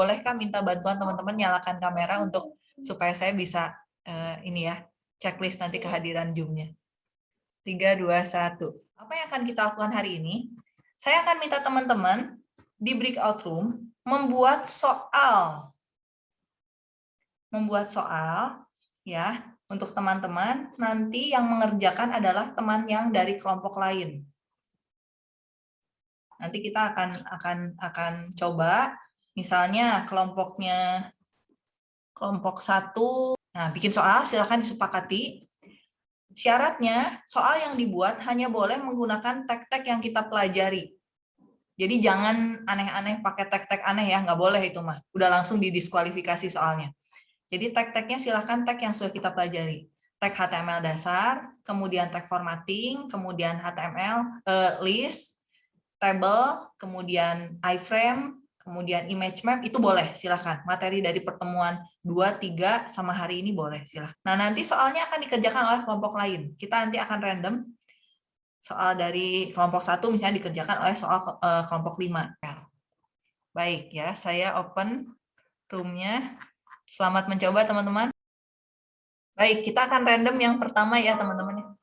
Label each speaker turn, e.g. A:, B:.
A: Bolehkah minta bantuan teman-teman nyalakan kamera untuk supaya saya bisa uh, ini ya, checklist nanti kehadiran Zoom-nya. 3, 2, 1. Apa yang akan kita lakukan hari ini? Saya akan minta teman-teman di breakout room membuat soal. Membuat soal ya untuk teman-teman nanti yang mengerjakan adalah teman yang dari kelompok lain. Nanti kita akan akan akan coba misalnya kelompoknya kelompok satu, nah bikin soal silahkan disepakati. Syaratnya soal yang dibuat hanya boleh menggunakan tag-tag yang kita pelajari. Jadi jangan aneh-aneh pakai tag-tag aneh ya, nggak boleh itu mah. Udah langsung didiskualifikasi soalnya. Jadi tag-tagnya silahkan tag yang sudah kita pelajari. Tag HTML dasar, kemudian tag formatting, kemudian HTML uh, eh, list, table, kemudian iframe, kemudian image map itu boleh silahkan. Materi dari pertemuan 2, 3 sama hari ini boleh silahkan. Nah nanti soalnya akan dikerjakan oleh kelompok lain. Kita nanti akan random soal dari kelompok satu misalnya dikerjakan oleh soal uh, kelompok 5 baik ya saya open roomnya. Selamat mencoba teman-teman. Baik kita akan random yang pertama ya teman-teman